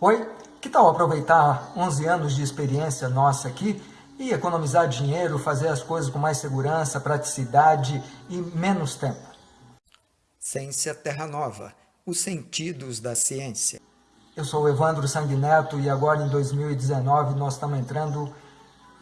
Oi, que tal aproveitar 11 anos de experiência nossa aqui e economizar dinheiro, fazer as coisas com mais segurança, praticidade e menos tempo? Ciência Terra Nova, os sentidos da ciência. Eu sou o Evandro Sanguineto e agora em 2019 nós estamos entrando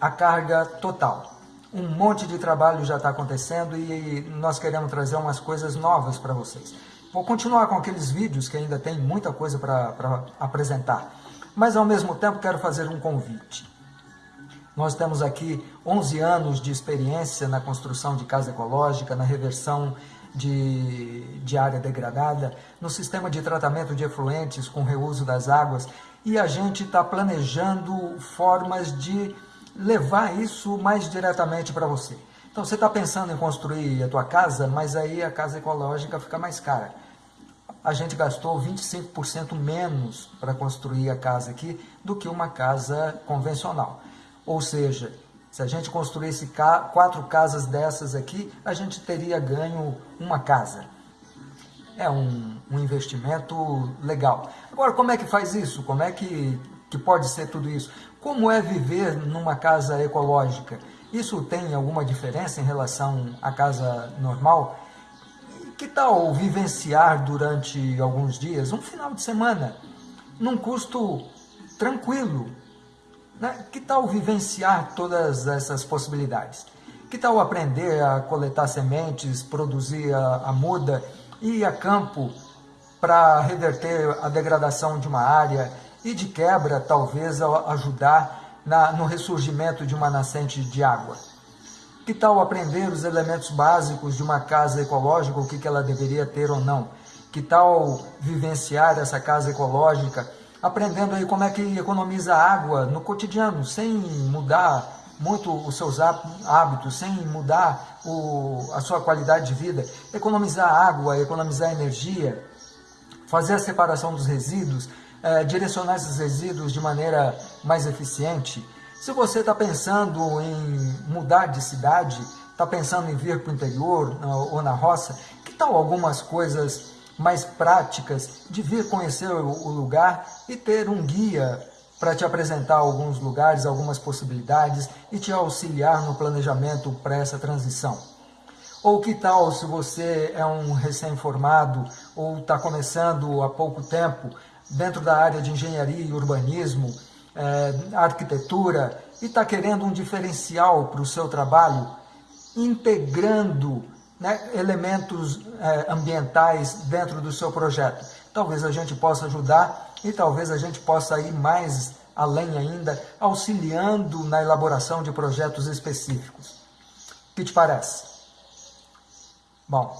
a carga total. Um monte de trabalho já está acontecendo e nós queremos trazer umas coisas novas para vocês. Vou continuar com aqueles vídeos que ainda tem muita coisa para apresentar, mas ao mesmo tempo quero fazer um convite. Nós temos aqui 11 anos de experiência na construção de casa ecológica, na reversão de, de área degradada, no sistema de tratamento de efluentes com reuso das águas e a gente está planejando formas de levar isso mais diretamente para você. Então você está pensando em construir a tua casa, mas aí a casa ecológica fica mais cara. A gente gastou 25% menos para construir a casa aqui do que uma casa convencional. Ou seja, se a gente construísse quatro casas dessas aqui, a gente teria ganho uma casa. É um, um investimento legal. Agora, como é que faz isso? Como é que, que pode ser tudo isso? Como é viver numa casa ecológica? Isso tem alguma diferença em relação à casa normal? Que tal vivenciar durante alguns dias, um final de semana, num custo tranquilo? Né? Que tal vivenciar todas essas possibilidades? Que tal aprender a coletar sementes, produzir a, a muda e ir a campo para reverter a degradação de uma área e de quebra talvez ajudar na, no ressurgimento de uma nascente de água. Que tal aprender os elementos básicos de uma casa ecológica, o que, que ela deveria ter ou não? Que tal vivenciar essa casa ecológica, aprendendo aí como é que economiza água no cotidiano, sem mudar muito os seus hábitos, sem mudar o, a sua qualidade de vida, economizar água, economizar energia, fazer a separação dos resíduos, é, direcionar esses resíduos de maneira mais eficiente. Se você está pensando em mudar de cidade, está pensando em vir para o interior ou na roça, que tal algumas coisas mais práticas de vir conhecer o lugar e ter um guia para te apresentar alguns lugares, algumas possibilidades e te auxiliar no planejamento para essa transição? Ou que tal se você é um recém-formado ou está começando há pouco tempo dentro da área de engenharia e urbanismo, é, arquitetura, e está querendo um diferencial para o seu trabalho, integrando né, elementos é, ambientais dentro do seu projeto. Talvez a gente possa ajudar e talvez a gente possa ir mais além ainda, auxiliando na elaboração de projetos específicos. O que te parece? Bom,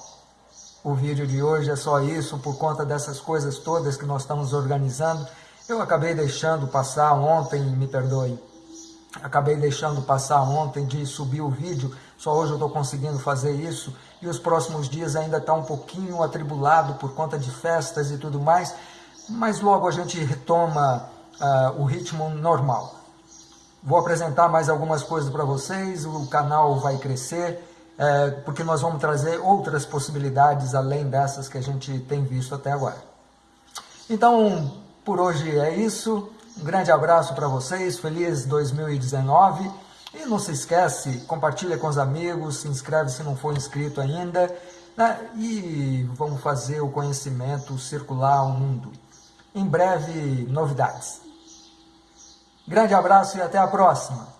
o vídeo de hoje é só isso, por conta dessas coisas todas que nós estamos organizando. Eu acabei deixando passar ontem, me perdoe, acabei deixando passar ontem de subir o vídeo, só hoje eu estou conseguindo fazer isso, e os próximos dias ainda está um pouquinho atribulado por conta de festas e tudo mais, mas logo a gente retoma uh, o ritmo normal. Vou apresentar mais algumas coisas para vocês, o canal vai crescer, é, porque nós vamos trazer outras possibilidades além dessas que a gente tem visto até agora. Então, por hoje é isso. Um grande abraço para vocês, feliz 2019. E não se esquece, compartilha com os amigos, se inscreve se não for inscrito ainda. Né? E vamos fazer o conhecimento circular ao mundo. Em breve, novidades. Grande abraço e até a próxima!